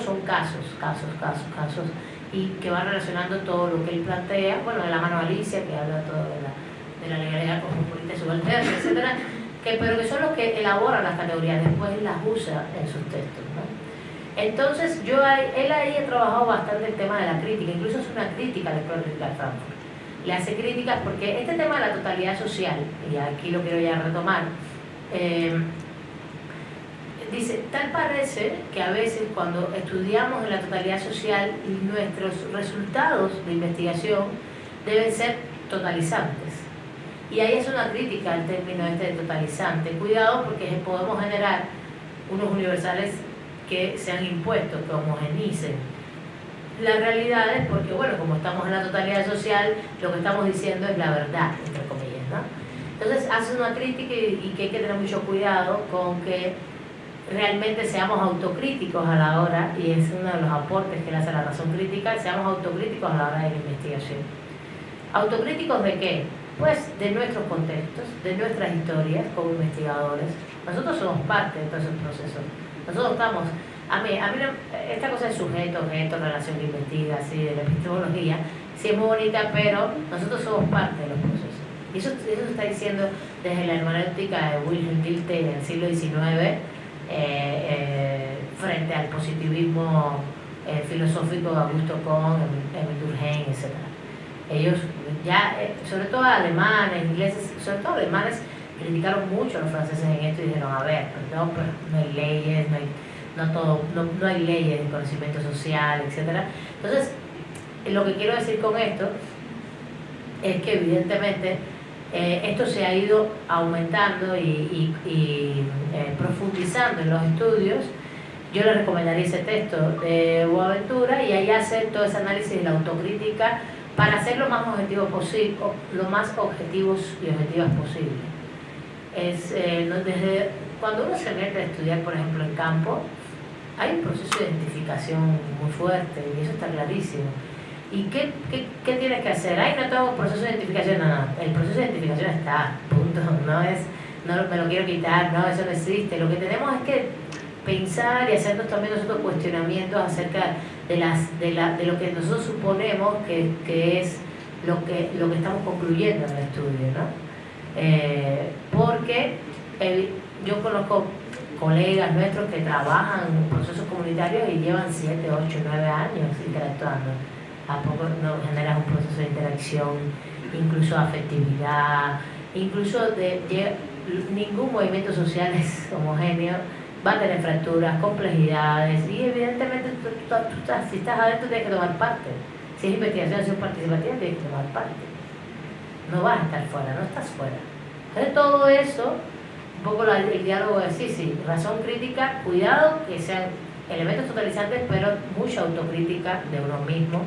son casos, casos, casos, casos, y que van relacionando todo lo que él plantea, bueno, de la mano Alicia, que habla todo de la, de la legalidad cosmopolita subalterna, etcétera, que, pero que son los que elaboran las categorías, después las usa en sus textos. ¿no? Entonces, yo él ahí ha trabajado bastante el tema de la crítica, incluso es una crítica de Frankfurt. Le hace críticas porque este tema de la totalidad social, y aquí lo quiero ya retomar, eh, dice, tal parece que a veces cuando estudiamos en la totalidad social, nuestros resultados de investigación deben ser totalizantes. Y ahí es una crítica al término este de totalizante. Cuidado porque podemos generar unos universales que sean impuestos, que homogenicen las realidades, porque bueno, como estamos en la totalidad social, lo que estamos diciendo es la verdad, entre comillas, ¿no? Entonces hace una crítica y que hay que tener mucho cuidado con que realmente seamos autocríticos a la hora, y es uno de los aportes que le hace la razón crítica, seamos autocríticos a la hora de la investigación. ¿Autocríticos de qué? Pues de nuestros contextos, de nuestras historias como investigadores. Nosotros somos parte de todos esos procesos. Nosotros estamos, a mí, a mí esta cosa de sujeto, objeto, relación que investiga, así, de la epistemología, sí es muy bonita, pero nosotros somos parte de los procesos. Y eso, eso está diciendo desde la hermenéutica de Wilhelm Dilthey en el siglo XIX, frente al positivismo eh, filosófico de Augusto Kohn, Emil Durkheim, etc. Ellos ya, sobre todo alemanes, ingleses, sobre todo alemanes, criticaron mucho a los franceses en esto y dijeron, a ver, pues no, pues no hay leyes, no, todo, no, no hay leyes de conocimiento social, etc. Entonces, lo que quiero decir con esto es que evidentemente eh, esto se ha ido aumentando y, eh, profundizando en los estudios. Yo le recomendaría ese texto de Boaventura y ahí hace todo ese análisis de la autocrítica para ser lo más objetivo posible, lo más objetivos y objetivas posible. Es, eh, desde, cuando uno se mete a estudiar, por ejemplo, en campo, hay un proceso de identificación muy fuerte y eso está clarísimo ¿Y qué, qué, qué, tienes que hacer? Ay, no tengo proceso de identificación. No, no, el proceso de identificación está, punto. No es, no me lo quiero quitar, no, eso no existe. Lo que tenemos es que pensar y hacernos también nosotros cuestionamientos acerca de, las, de, la, de lo que nosotros suponemos que, que es lo que, lo que estamos concluyendo en el estudio, ¿no? Eh, porque yo conozco colegas nuestros que trabajan en procesos comunitarios y llevan 7, 8, 9 años interactuando a poco no generas un proceso de interacción, incluso afectividad, incluso de, ningún movimiento social es homogéneo, va a tener fracturas, complejidades y evidentemente tú, estás, si estás adentro tienes que tomar parte. Si es investigación, si es participativa, tienes que tomar parte. No vas a estar fuera, no estás fuera. Entonces todo eso, un poco el diálogo es sí, sí, razón crítica, cuidado que sean elementos totalizantes, pero mucha autocrítica de uno mismo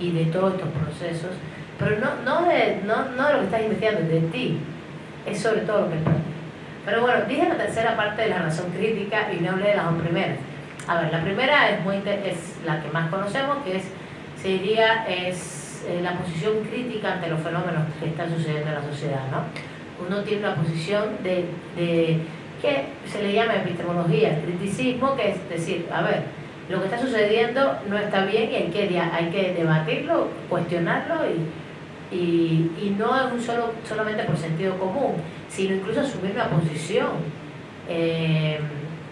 y de todos estos procesos, pero no, no, de, no, no de lo que estás investigando, de ti, es sobre todo lo que es Pero bueno, dije la tercera parte de la razón crítica y no hablé de las dos primeras. A ver, la primera es, muy, es la que más conocemos, que es, sería es, eh, la posición crítica ante los fenómenos que están sucediendo en la sociedad. ¿no? Uno tiene una posición de, de que se le llama epistemología, criticismo, que es decir, a ver, lo que está sucediendo no está bien y hay que, hay que debatirlo, cuestionarlo y, y, no es un solo, solamente por sentido común, sino incluso asumir una posición, eh,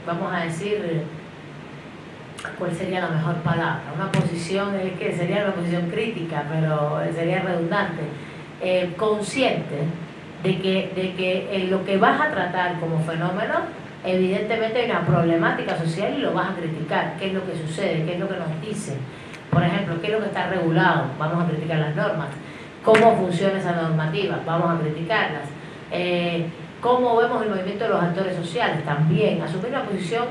vamos a decir, ¿cuál sería la mejor palabra? Una posición, es que sería una posición crítica, pero sería redundante, eh, consciente de que, de que lo que vas a tratar como fenómeno evidentemente hay una problemática social y lo vas a criticar. ¿Qué es lo que sucede? ¿Qué es lo que nos dicen? Por ejemplo, ¿qué es lo que está regulado? Vamos a criticar las normas. ¿Cómo funciona esa normativa? Vamos a criticarlas. Eh, ¿Cómo vemos el movimiento de los actores sociales? También asumir una posición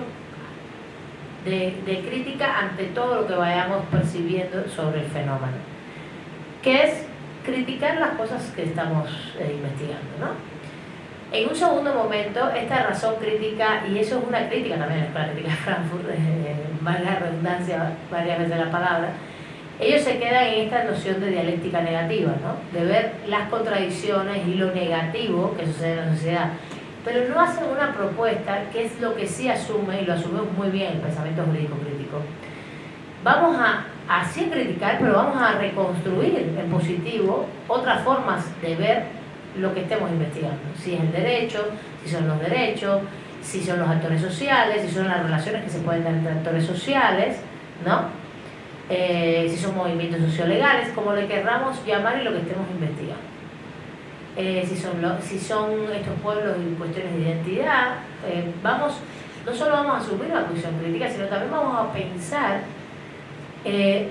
de, crítica ante todo lo que vayamos percibiendo sobre el fenómeno. ¿Qué es criticar las cosas que estamos eh, investigando, ¿no? En un segundo momento, esta razón crítica, y eso es una crítica también a la Escuela Crítica de Frankfurt, eh, la redundancia varias veces la palabra, ellos se quedan en esta noción de dialéctica negativa, ¿no? de ver las contradicciones y lo negativo que sucede en la sociedad. Pero no hacen una propuesta que es lo que sí asume, y lo asumimos muy bien el pensamiento jurídico crítico, vamos a así criticar, pero vamos a reconstruir en positivo otras formas de ver lo que estemos investigando. Si es el derecho, si son los derechos, si son los actores sociales, si son las relaciones que se pueden dar entre actores sociales, ¿no? Eh, si son movimientos sociolegales, como le querramos llamar y lo que estemos investigando. Eh, si, son si son estos pueblos y cuestiones de identidad, eh, vamos, no solo vamos a asumir la posición crítica, sino también vamos a pensar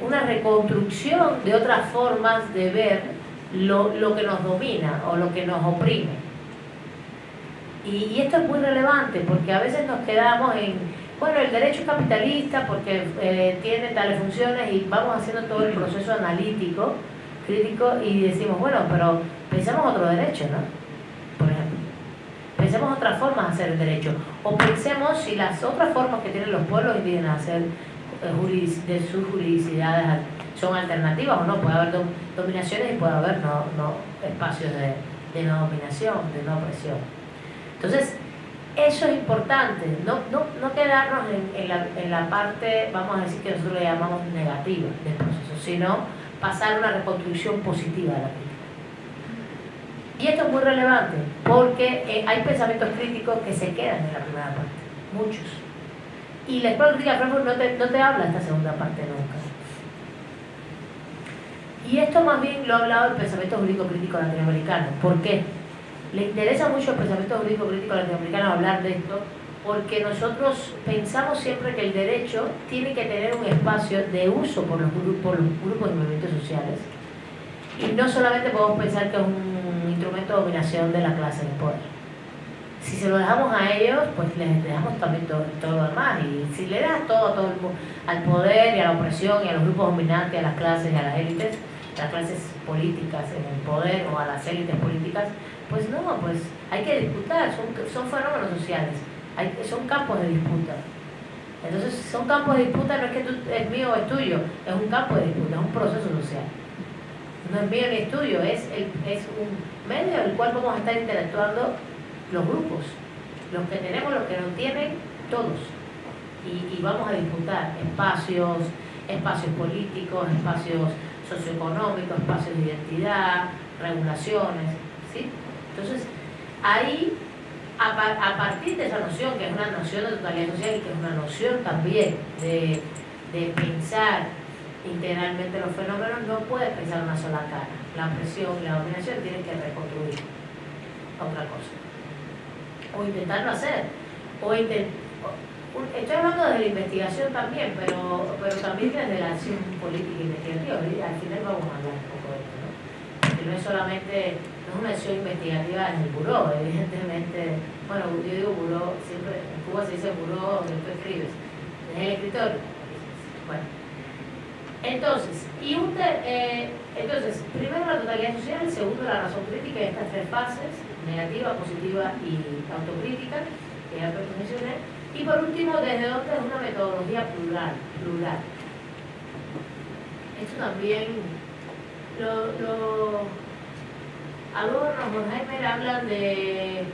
una reconstrucción de otras formas de ver lo, lo, que nos domina o lo que nos oprime. Y, esto es muy relevante porque a veces nos quedamos en bueno, el derecho es capitalista porque eh, tiene tales funciones y vamos haciendo todo el proceso analítico, crítico y decimos, bueno, pero pensemos otro derecho, ¿no? Por ejemplo, pensemos otras formas de hacer el derecho o pensemos si las otras formas que tienen los pueblos indígenas hacer eh, de sus juridicidades son alternativas o no, puede haber dominaciones y puede haber no, no espacios de, de no dominación, de no opresión. Entonces, eso es importante, no, no, no quedarnos en, en, la, en, la, parte, vamos a decir que nosotros le llamamos negativa del proceso, sino pasar una reconstrucción positiva de la crítica. Y esto es muy relevante, porque eh, hay pensamientos críticos que se quedan en la primera parte, muchos. Y la escuela crítica Frankfurt no te, no te habla esta segunda parte nunca. Y esto más bien lo ha hablado el pensamiento jurídico crítico latinoamericano. ¿Por qué? le interesa mucho el pensamiento jurídico crítico latinoamericano hablar de esto porque nosotros pensamos siempre que el derecho tiene que tener un espacio de uso por los, grupos, los grupos y movimientos sociales y no solamente podemos pensar que es un instrumento de dominación de la clase de poder. Si se lo dejamos a ellos, pues les dejamos también todo, lo demás. Y si le das todo, todo al poder y a la opresión y a los grupos dominantes, a las clases y a las élites, las clases políticas en el poder o a las élites políticas, pues no, pues hay que disputar, son, son fenómenos sociales, hay, son campos de disputa. Entonces, son campos de disputa, no es que tú, es mío o es tuyo, es un campo de disputa, es un proceso social. No es mío ni es tuyo, es, el, es un medio en el cual vamos a estar interactuando los grupos, los que tenemos, los que no tienen, todos. Y, y vamos a disputar espacios, espacios políticos, espacios socioeconómicos, espacios de identidad, regulaciones, ¿sí? Entonces, ahí, a, partir de esa noción, que es una noción de totalidad social y que es una noción también de, pensar integralmente los fenómenos, no puedes pensar una sola cara. La presión y la dominación tienen que reconstruir otra cosa. O intentarlo hacer. O Estoy hablando desde la investigación también, pero, pero también desde la acción política e investigativa. Y al final vamos a hablar un poco de esto, ¿no? Que no es solamente no es una acción investigativa en el buró, evidentemente, bueno, yo digo buró, siempre en Cuba se dice buró donde tú escribes, es el escritorio. Bueno, entonces, y eh, entonces, primero la totalidad social, segundo la razón crítica de estas tres fases, negativa, positiva y autocrítica, que ya mencioné, y por último, desde dónde es una metodología plural, plural. Esto también lo, lo Adorno, Horkheimer hablan de...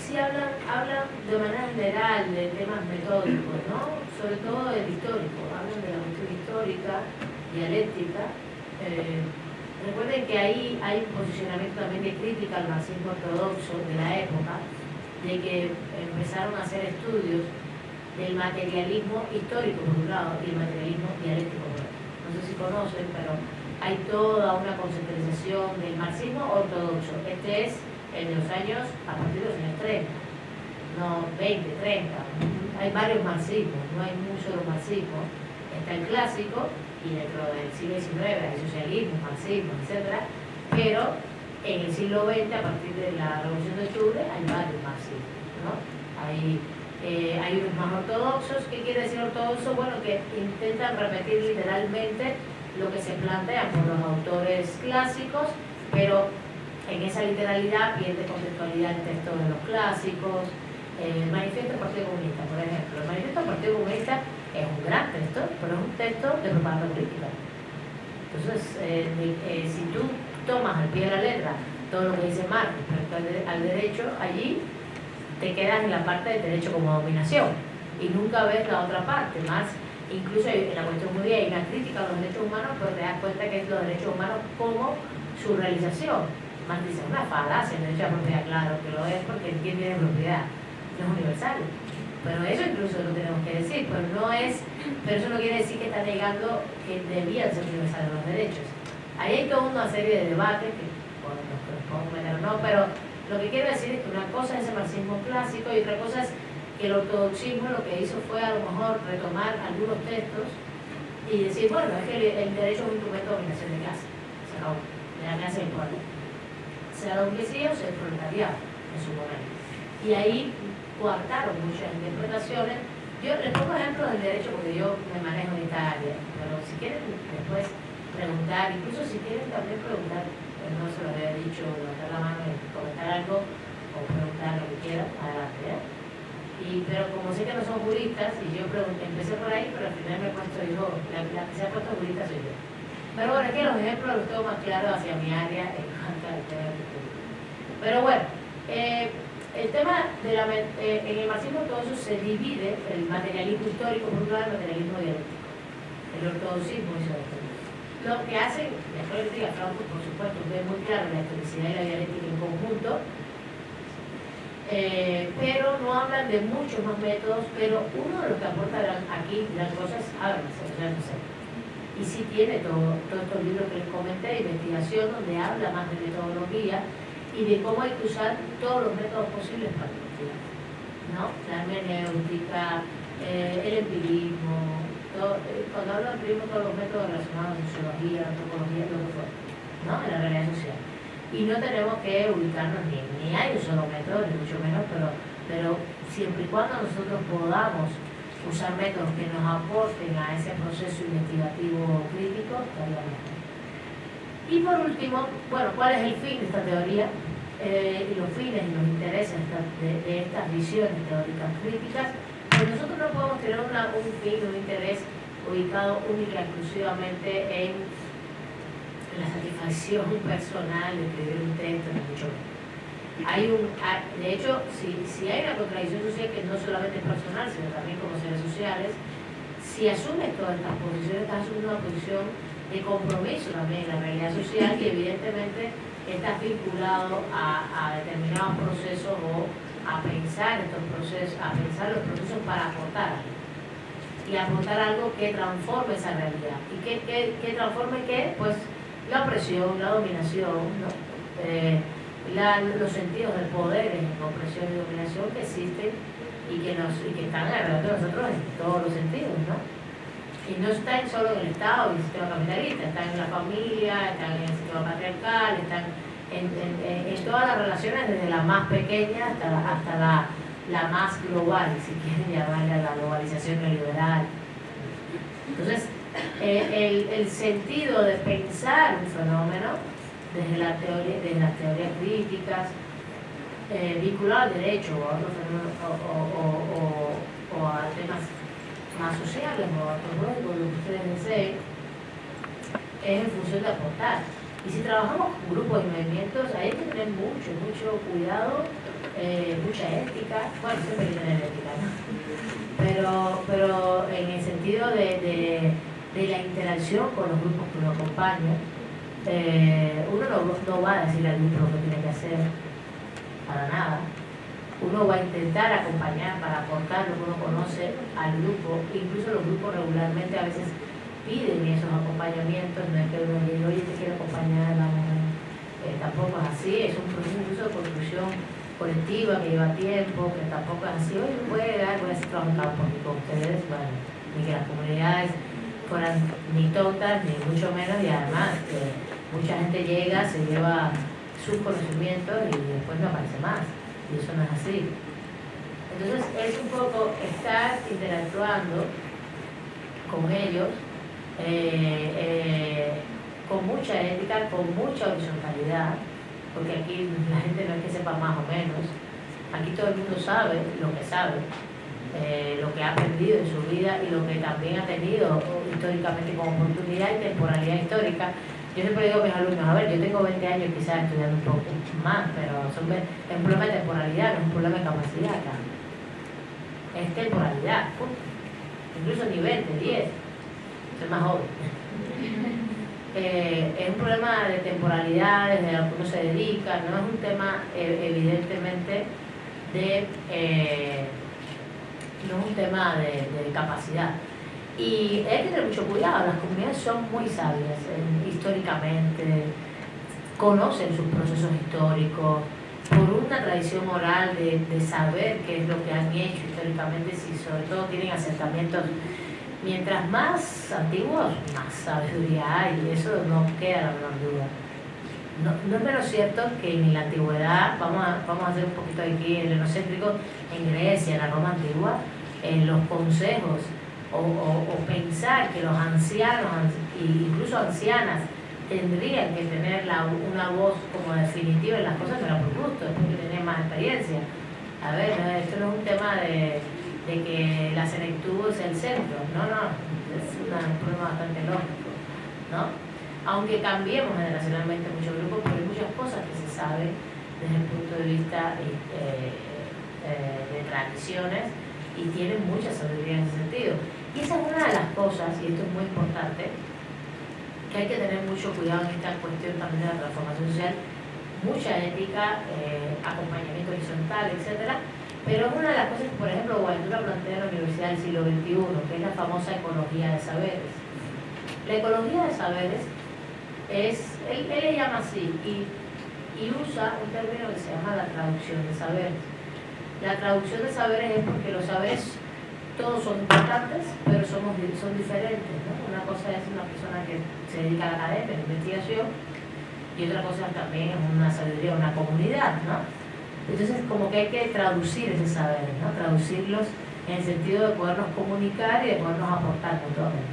Sí hablan, hablan de manera general de temas metódicos, ¿no? Sobre todo del histórico, hablan de la cuestión histórica, dialéctica. Eh, recuerden que ahí hay un posicionamiento también de crítica al marxismo ortodoxo de la época, de que empezaron a hacer estudios del materialismo histórico por un lado y el materialismo dialéctico por otro. No sé si conocen, pero hay toda una conceptualización del marxismo ortodoxo. Este es el de los años, a partir de los años 30, no 20, 30. Hay varios marxismos, no hay un solo marxismo. Está el clásico y dentro del siglo XIX hay socialismo, marxismo, etc. Pero en el siglo XX, a partir de la Revolución de Octubre, hay varios marxismos. ¿no? Hay, eh, hay unos más ortodoxos. ¿Qué quiere decir ortodoxo? Bueno, que intentan repetir literalmente lo que se plantea por los autores clásicos, pero en esa literalidad pierde conceptualidad el texto de los clásicos. El manifiesto del Partido Comunista, por ejemplo. El manifiesto del Partido Comunista es un gran texto, pero es un texto de propaganda política. Entonces, eh, eh, si tú tomas al pie de la letra todo lo que dice Marx respecto al, derecho, allí te quedas en la parte del derecho como dominación y nunca ves la otra parte. Marx incluso en la cuestión judía hay una crítica a los derechos humanos, pero te das cuenta que es los derechos humanos como su realización. Más dice, una falacia el derecho a propiedad, claro que lo es porque quién tiene propiedad, no es universal. Pero eso incluso lo tenemos que decir, pero no es, pero eso no quiere decir que está negando que debían ser universales los derechos. Ahí hay toda una serie de debates que bueno, nos meter o no, pero lo que quiero decir es que una cosa es el marxismo clásico y otra cosa es que el ortodoxismo lo que hizo fue a lo mejor retomar algunos textos y decir, bueno, es que el, derecho es un instrumento de dominación de clase, se acabó, de la clase pueblo. Sea la burguesía o sea el proletariado en su momento. Y ahí coartaron muchas interpretaciones. Yo les pongo ejemplos del derecho porque yo me manejo en esta área, pero si quieren después preguntar, incluso si quieren también preguntar, pues no se lo había dicho, levantar la mano y comentar algo o preguntar lo que quieran, adelante. ¿eh? Y, pero como sé que no son juristas, y yo pregunté, empecé por ahí, pero al final me he puesto yo, la, que se ha puesto jurista soy yo. Pero bueno, es que los ejemplos los tengo más claros hacia mi área en cuanto al tema Pero bueno, eh, el tema de la, eh, en el marxismo todo eso se divide, el materialismo histórico por un lado, el materialismo dialéctico, el ortodoxismo y. Lo que hacen, la dialéctica, por supuesto, ve muy claro la historicidad y la dialéctica en conjunto, eh, pero no hablan de muchos más métodos, pero uno de los que aportan aquí las cosas, háblense, ya no sé. Y sí tiene todo, todos estos libros que les comenté, investigación, donde habla más de metodología, y de cómo hay que usar todos los métodos posibles para investigar. ¿no? La hermenéutica, eh, el empirismo, eh, cuando hablo de empirismo, todos los métodos relacionados a sociología, antropología, lo que fuera, ¿no? en la realidad social. Y no tenemos que ubicarnos ni, ni hay un solo método, ni mucho menos, pero, pero siempre y cuando nosotros podamos usar métodos que nos aporten a ese proceso investigativo crítico, estaría mejor. Y por último, bueno, ¿cuál es el fin de esta teoría? Eh, y los fines y los intereses de, estas visiones teóricas críticas, pues nosotros no podemos tener un fin, un interés ubicado única exclusivamente en la satisfacción personal de escribir un texto, mucho Hay un, de hecho, si, si hay una contradicción social que no solamente es personal, sino también como seres sociales, si asumes todas estas posiciones, estás asumiendo una posición de compromiso también en la realidad social y evidentemente está vinculado a, determinados procesos o a pensar estos procesos, a pensar los procesos para aportar. Y aportar algo que transforme esa realidad. ¿Y que, que, transforme qué? Pues la opresión, la dominación, eh, los sentidos del poder en opresión y dominación que existen y que, nos, y que están alrededor de nosotros en todos los sentidos, ¿no? y no están solo en el Estado y el sistema capitalista, están en la familia, están en el sistema patriarcal, están en, todas las relaciones, desde la más pequeña hasta la, hasta la, más global, si quieren llamarla la globalización neoliberal. Entonces, eh, el, sentido de pensar un fenómeno desde, la teoría, desde las teorías críticas, eh, vinculado al derecho o a otros fenómenos o, a temas más sociales o antropológicos, lo que ustedes deseen, es en función de aportar. Y si trabajamos con grupos y movimientos, hay que tener mucho, mucho cuidado, eh, mucha ética, bueno, siempre hay que tener ética, ¿no? Pero, pero en el sentido de, de, la interacción con los grupos que uno acompaña, eh, uno no, no va a decir al grupo lo que tiene que hacer, para nada uno va a intentar acompañar para aportar lo que uno conoce al grupo, incluso los grupos regularmente a veces piden esos acompañamientos, no es que uno diga, oye, te quiero acompañar, eh, tampoco es así, es un proceso de construcción colectiva que lleva tiempo, que tampoco es así, oye, puede dar, voy a hacer con ustedes, bueno, ni que las comunidades fueran ni tontas, ni mucho menos, y además mucha gente llega, se lleva sus conocimientos y después no aparece más y eso no es así. Entonces es un poco estar interactuando con ellos eh, eh, con mucha ética, con mucha horizontalidad, porque aquí la gente no es que sepa más o menos, aquí todo el mundo sabe lo que sabe, eh, lo que ha aprendido en su vida y lo que también ha tenido históricamente como oportunidad y temporalidad histórica. Yo siempre digo a mis alumnos, a ver, yo tengo 20 años quizás estudiando un poco más, pero es un problema de temporalidad, no es un problema de capacidad acá. Es temporalidad, incluso ni 20, 10, soy más joven. Eh, es un problema de temporalidades, de lo que uno se dedica, no es un tema eh, evidentemente de, eh, no es un tema de, capacidad. Y hay que tener mucho cuidado, las comunidades son muy sabias históricamente, conocen sus procesos históricos, por una tradición oral de, de, saber qué es lo que han hecho históricamente, si sobre todo tienen asentamientos mientras más antiguos, más sabiduría hay, y eso no queda la menor duda. No, es menos cierto que en la antigüedad, vamos a, vamos a hacer un poquito aquí el enocéntrico, en Grecia, en la Roma antigua, en los consejos, o, pensar que los ancianos, incluso ancianas, tendrían que tener una voz como definitiva en las cosas, pero por gusto, porque tenían más experiencia. A ver, esto no es un tema de de que la senectud es el centro. No, no, es un problema bastante lógico. ¿no? Aunque cambiemos generacionalmente muchos grupos, pero hay muchas cosas que se saben desde el punto de vista eh, eh, de tradiciones y tienen mucha sabiduría en ese sentido. Y esa es una de las cosas, y esto es muy importante, que hay que tener mucho cuidado en esta cuestión también de la transformación social, mucha ética, eh, acompañamiento horizontal, etcétera, pero una de las cosas que, por ejemplo, Guaidura plantea en la Universidad del siglo XXI, que es la famosa ecología de saberes. La ecología de saberes es, él, le llama así, y, usa un término que se llama la traducción de saberes. La traducción de saberes es porque los saberes todos son importantes, pero somos, son diferentes. Una cosa es una persona que se dedica a la academia, a la investigación, y otra cosa también es una sabiduría, una comunidad, ¿no? Entonces, como que hay que traducir ese saber, ¿no? traducirlos en el sentido de podernos comunicar y de podernos aportar mutuamente.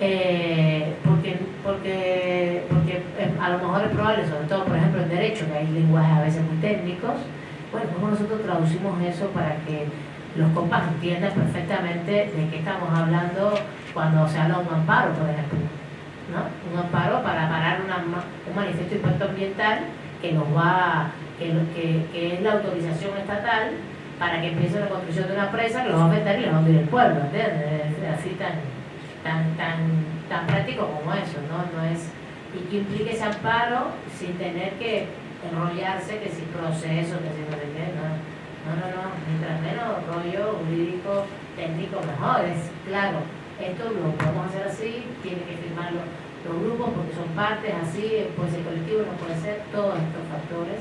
Eh, porque, porque, porque a lo mejor es probable, sobre todo por ejemplo en derecho, que hay lenguajes a veces muy técnicos, bueno, como nosotros traducimos eso para que los compas entiendan perfectamente de qué estamos hablando cuando se habla de un amparo, por ejemplo. ¿no? Un amparo para parar un manifiesto de impacto ambiental que nos va que, que, es la autorización estatal para que empiece la construcción de una presa que los va a afectar y les va a hundir el pueblo, ¿entiendes? Así tan, tan, tan, tan práctico como eso, ¿no? no es, y que implique ese amparo sin tener que enrollarse, que si proceso, que si no sé qué, no. No, no, no, mientras menos rollo jurídico, técnico, mejor. Es claro, esto lo podemos hacer así, tiene que firmarlo los grupos porque son partes así, puede ser colectivo, no puede ser, todos estos factores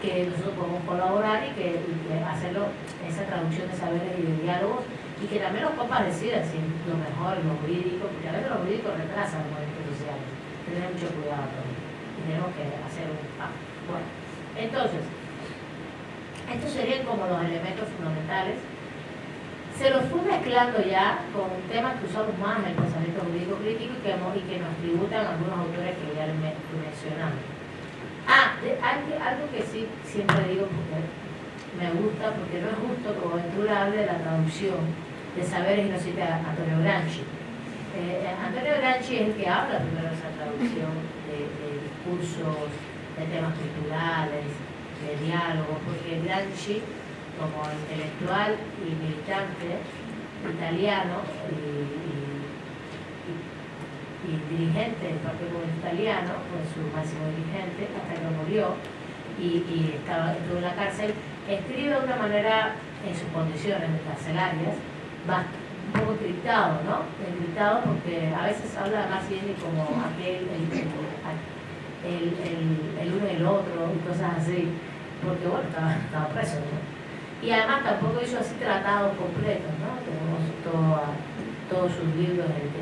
que nosotros podemos colaborar y que, hacerlo, esa traducción de saberes y de diálogos, y que también los copas decidan si lo mejor, lo jurídico, porque a veces lo jurídico retrasa los movimientos sociales. Tener mucho cuidado con Y tenemos que hacer un paso. Bueno, entonces, estos serían como los elementos fundamentales. Se los fue mezclando ya con temas que usamos más en el pensamiento jurídico crítico y que, y que nos tributan algunos autores que ya mencionamos. Ah, algo que sí siempre digo porque me gusta, porque no es justo como Ventura hable de la traducción de saberes y no cite a Antonio Granchi. Eh, Antonio Granchi es el que habla primero de esa traducción de, discursos, de temas culturales, de diálogos, porque Granchi, como intelectual y militante italiano y dirigente del Partido Comunista Italiano, fue su máximo dirigente, hasta que murió y, estaba, estuvo en la cárcel, escribe de una manera, en sus condiciones carcelarias, un poco encriptado, ¿no? Encriptado porque a veces habla más bien como aquel, el, el, uno y el otro y cosas así, porque bueno, estaba, preso, ¿no? Y además tampoco hizo así tratados completos, ¿no? Tenemos todo todos sus libros que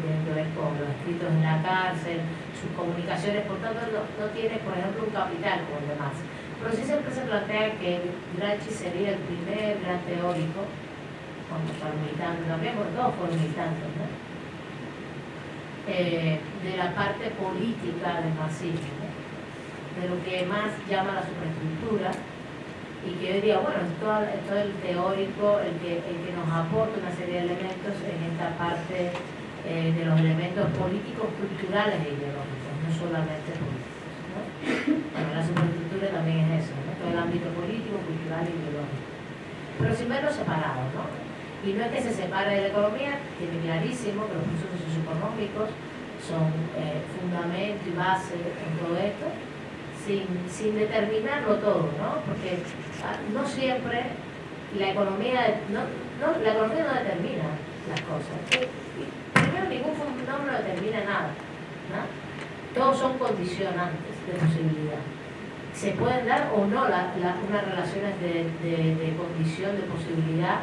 con los escritos en la cárcel, sus comunicaciones, por tanto no, tiene, por ejemplo, un capital como los demás. Pero sí siempre se plantea que Granchi sería el primer gran teórico, cuando fue militante también, porque todos fueron militantes, ¿no? eh, de la parte política del marxismo, de lo que más llama la superestructura, y que hoy día, bueno, es todo, el teórico el que, el que nos aporta una serie de elementos en esta parte eh, de los elementos políticos, culturales e ideológicos, no solamente políticos. ¿no? La superestructura también es eso, ¿no? todo el ámbito político, cultural e ideológico. Pero sin verlo separado, ¿no? Y no es que se separe de la economía, tiene clarísimo que los procesos socioeconómicos son eh, fundamento y base en todo esto, sin, sin determinarlo todo, ¿no? Porque ah, no siempre la economía, no, no, la economía no determina las cosas. Ningún fenómeno determina nada. ¿no? Todos son condicionantes de posibilidad. Se pueden dar o no la, unas relaciones de, de, condición, de posibilidad.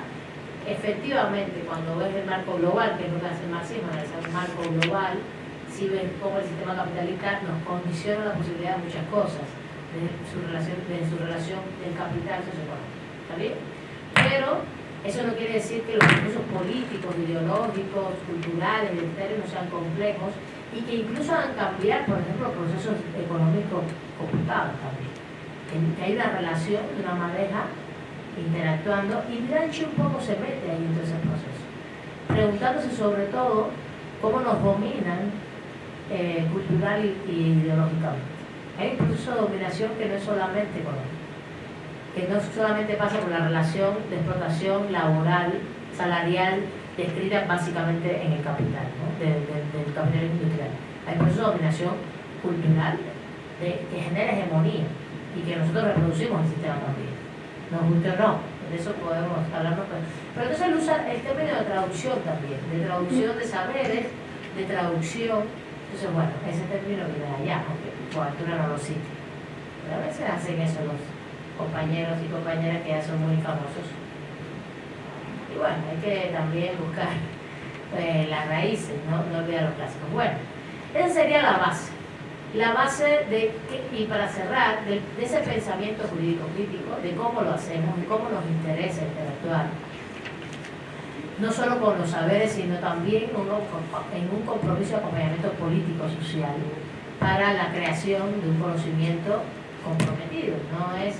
Efectivamente, cuando ves el marco global, que es lo que hace el marxismo, el marco global, si ves cómo el sistema capitalista nos condiciona la posibilidad de muchas cosas, de su relación, de su relación del capital socioeconómico. Pero eso no quiere decir que los procesos políticos, ideológicos, culturales, identitarios no sean complejos y que incluso hagan cambiar, por ejemplo, procesos económicos complicados también. Que hay una relación de una madeja interactuando y Gramsci un poco se mete ahí en ese proceso, preguntándose sobre todo cómo nos dominan eh, cultural y ideológicamente. Hay un proceso de dominación que no es solamente económico que no solamente pasa por la relación de explotación laboral, salarial, descrita básicamente en el capital, del, capital industrial. Hay procesos de dominación cultural que genera hegemonía y que nosotros reproducimos el sistema también. Nos guste o no, de eso podemos hablar. Pero entonces él usa el término de traducción también, de traducción de saberes, de traducción. Entonces, bueno, ese término viene allá, aunque por altura no lo cite. Pero a veces hacen eso los compañeros y compañeras que ya son muy famosos. Y bueno, hay que también buscar eh, las raíces, ¿no? no olvidar los clásicos. Bueno, esa sería la base. La base de, y para cerrar, de, ese pensamiento jurídico crítico, de cómo lo hacemos, de cómo nos interesa interactuar, no solo con los saberes, sino también en un compromiso de acompañamiento político-social para la creación de un conocimiento comprometido. No es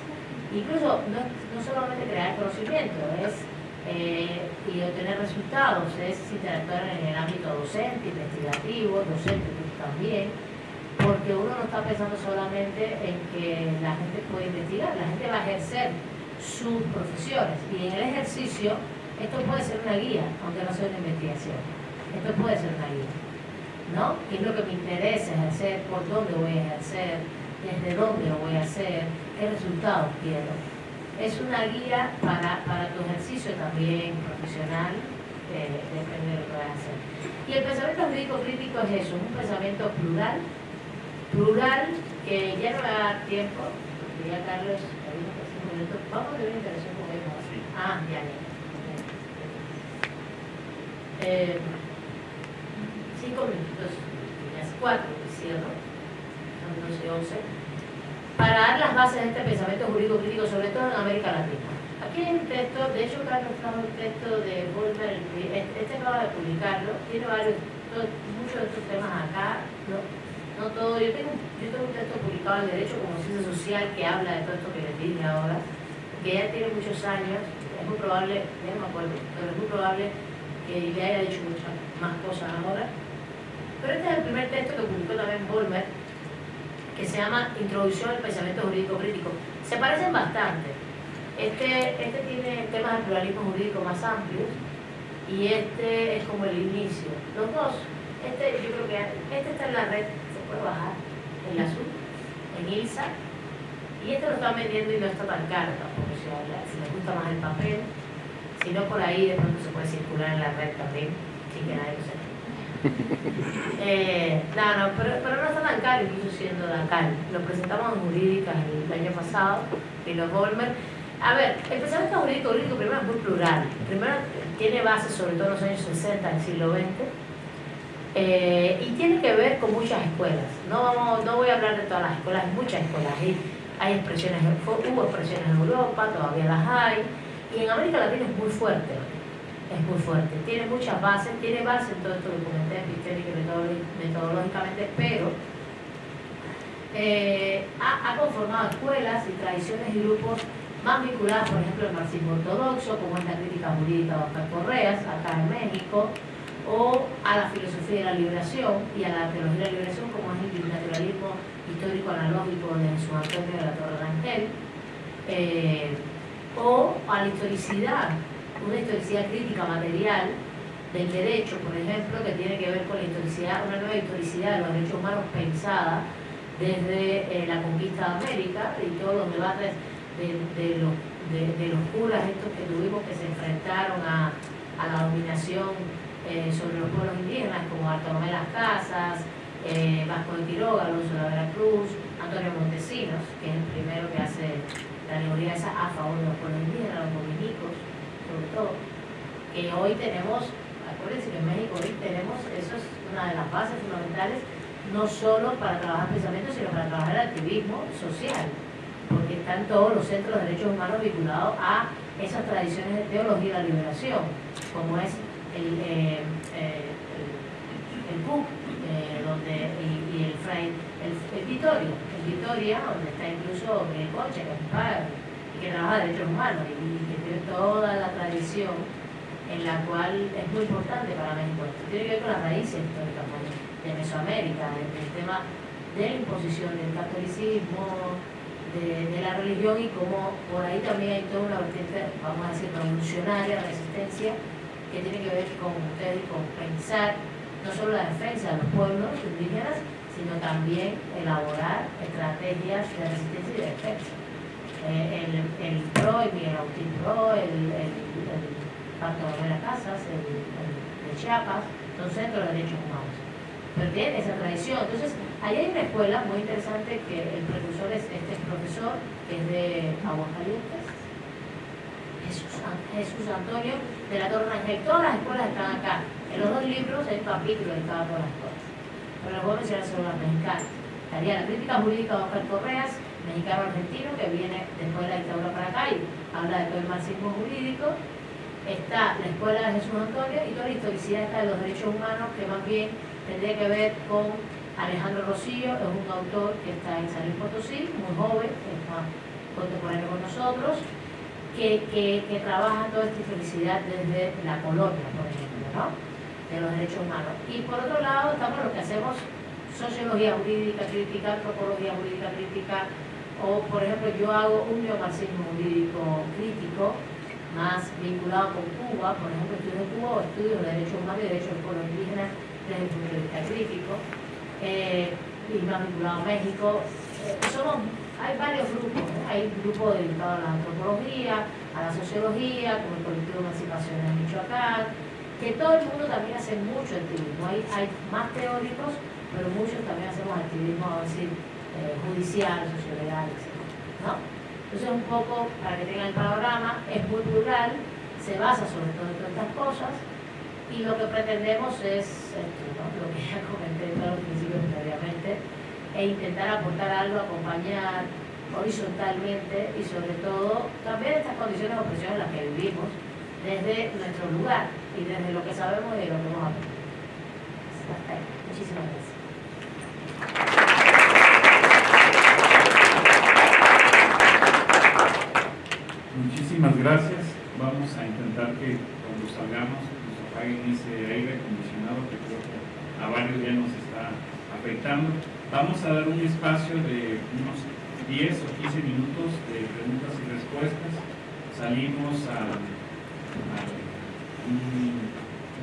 incluso no, no solamente crear conocimiento, es eh, y obtener resultados, es interactuar en el ámbito docente, investigativo, docente también, porque uno no está pensando solamente en que la gente puede investigar, la gente va a ejercer sus profesiones y en el ejercicio esto puede ser una guía, aunque no sea una investigación, esto puede ser una guía, ¿no? ¿Qué es lo que me interesa ejercer? ¿Por dónde voy a ejercer? ¿Desde dónde lo voy a hacer? Qué resultados quiero. Es una guía para, para tu ejercicio también profesional, eh, depende de lo que vas a hacer. Y el pensamiento jurídico crítico es eso, un pensamiento plural, plural que ya no me da tiempo, porque ya Carlos, minutos, vamos a tener una interacción con él. Ah, ya, ya. Eh, cinco minutos, ya es cuatro, cierro, son 12 11 para dar las bases de este pensamiento jurídico crítico, sobre todo en América Latina. Aquí hay un texto, de hecho Carlos trajo un texto de Volmer, este acaba de publicarlo, tiene varios, muchos de estos temas acá, no, no todo, yo tengo, yo tengo un texto publicado en Derecho como Ciencia Social que habla de todo esto que les dije ahora, que ya tiene muchos años, es muy probable, no me acuerdo, pero es muy probable que le haya dicho muchas más cosas ahora. Pero este es el primer texto que publicó también Volmer, que se llama Introducción al Pensamiento Jurídico Crítico. Se parecen bastante. Este, este tiene temas de pluralismo jurídico más amplios y este es como el inicio. Los dos, este yo creo que este está en la red, se puede bajar, en la azul, en ILSA, y este lo están vendiendo y no está tan caro tampoco, si, si les gusta más el papel, si no por ahí de pronto se puede circular en la red también, sin que nadie lo sepa. Eh, no, no, pero, pero, no está tan caro, incluso siendo tan caro. Lo presentamos en Jurídicas el, año pasado, en los Volmer. A ver, el pensamiento jurídico jurídico primero es muy plural. Primero tiene bases sobre todo en los años 60 del siglo XX eh, y tiene que ver con muchas escuelas. No, vamos, no voy a hablar de todas las escuelas, hay muchas escuelas. Hay, hay expresiones, hubo expresiones en Europa, todavía las hay, y en América Latina es muy fuerte es muy fuerte. Tiene muchas bases, tiene bases en todo esto que comenté, y metodológicamente, pero eh, ha, conformado escuelas y tradiciones y grupos más vinculadas, por ejemplo, al marxismo ortodoxo, como es la crítica jurídica de Oscar Correas, acá en México, o a la filosofía de la liberación y a la teología de la liberación, como es el naturalismo histórico analógico de Jesús Antonio de la Torre Rangel, eh, o a la historicidad una historicidad crítica material del derecho, por ejemplo, que tiene que ver con la historicidad, una nueva historicidad de los derechos humanos pensada desde eh, la conquista de América y todos los debates de, los, curas estos que tuvimos que se enfrentaron a, la dominación eh, sobre los pueblos indígenas, como Bartolomé Las Casas, eh, Vasco de Quiroga, Alonso de la Veracruz, Antonio Montesinos, que es el primero que hace la alegoría esa a favor de los pueblos indígenas, los dominicos, sobre todo, que hoy tenemos acuérdense que en México hoy tenemos, eso es una de las bases fundamentales, no solo para trabajar pensamiento, sino para trabajar el activismo social, porque están todos los centros de derechos humanos vinculados a esas tradiciones de teología de la liberación, como es el, eh, eh, el, eh, donde, y, el Fray, el, Vitorio, el Vitoria, donde está incluso el Coche, que es padre, y que trabaja derechos humanos, y, y toda la tradición en la cual es muy importante para México. Esto tiene que ver con las raíces históricas de Mesoamérica, del tema de la imposición del catolicismo, de, la religión y como por ahí también hay toda una vertiente, vamos a decir, revolucionaria, resistencia, que tiene que ver con ustedes, con pensar no solo la defensa de los pueblos indígenas, sino también elaborar estrategias de resistencia y de defensa. El, el PRO, el Agustín PRO, el de las Casas, el, de Chiapas, son centros de derechos humanos. Pero tienen esa tradición. Entonces, ahí hay una escuela muy interesante que el precursor es este profesor, que es de Aguascalientes, Jesús, Jesús Antonio de la Torre Ángel. Todas las escuelas están acá. En los dos libros hay capítulos de cada todas las escuelas. Pero les voy a mencionar solo las mexicanas. Estaría la crítica jurídica de Oscar Correas, mexicano argentino, que viene después de la dictadura para acá y habla de todo el marxismo jurídico está la Escuela de Jesús Antonio y toda la historicidad está de los derechos humanos, que más bien tendría que ver con Alejandro Rosillo, es un autor que está en San Luis Potosí, muy joven, es más contemporáneo con nosotros, que, que, trabaja toda esta historicidad desde la colonia, por ejemplo, ¿no? de los derechos humanos. Y por otro lado estamos los que hacemos sociología jurídica crítica, antropología jurídica crítica, o por ejemplo yo hago un neomarxismo jurídico crítico, más vinculado con Cuba, por ejemplo, estudios de Cuba o estudios de derechos humanos y derechos del pueblo indígena desde el punto de vista crítico, eh, y más vinculado a México. Eh, somos, hay varios grupos, hay grupos dedicados a la antropología, a la sociología, como el colectivo de emancipación en Michoacán, que todo el mundo también hace mucho activismo. Hay, hay más teóricos, pero muchos también hacemos activismo, a decir, eh, judicial, sociolegal, etc. ¿no? Entonces, un poco, para que tengan el panorama, es muy plural, se basa sobre todo en todas estas cosas, y lo que pretendemos es esto, lo que ya comenté en los principios previamente, e intentar aportar algo, acompañar horizontalmente y sobre todo también estas condiciones de opresión en las que vivimos desde nuestro lugar y desde lo que sabemos y de lo que hemos aprendido. Hasta ahí. Muchísimas gracias. Muchísimas gracias. Vamos a intentar que cuando salgamos nos apaguen ese aire acondicionado que creo que a varios ya nos está afectando. Vamos a dar un espacio de unos 10 o 15 minutos de preguntas y respuestas. Salimos a, un,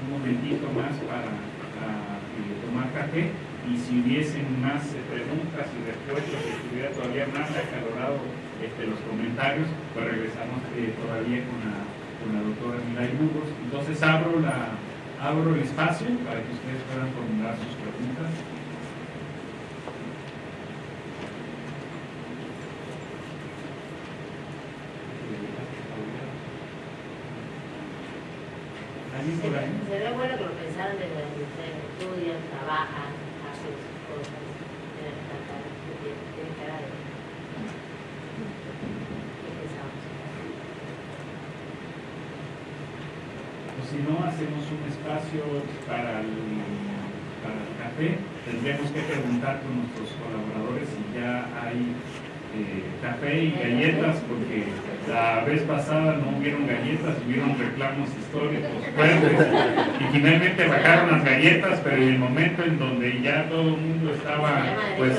momentito más para eh, tomar café y si hubiesen más eh, preguntas y respuestas, si estuviera todavía más acalorado este, los comentarios, pues regresamos eh, todavía con la, con la doctora Milay Burgos. Entonces abro, la, abro el espacio para que ustedes puedan formular sus preguntas. Sería bueno que lo pensaran desde donde ustedes estudian, trabajan, hacen cosas, tienen que estar si no hacemos un espacio para el, para el café, tendríamos que preguntar con nuestros colaboradores si ya hay eh, café y galletas, porque la vez pasada no hubieron galletas, hubieron reclamos históricos fuertes. Y finalmente bajaron las galletas, pero en el momento en donde ya todo el mundo estaba pues